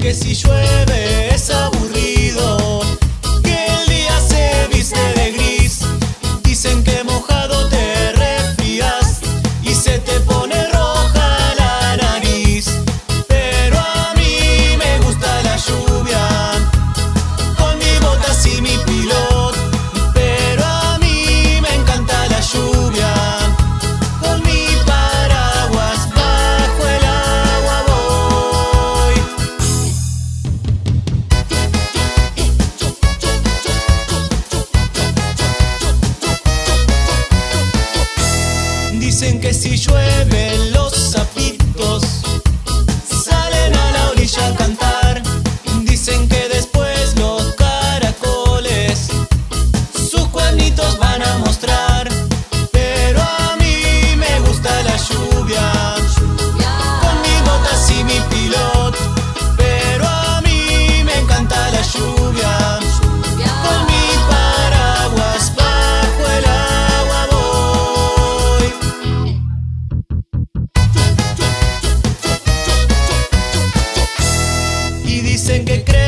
que si llueve es agua. Dicen que si llueve lo dicen que creen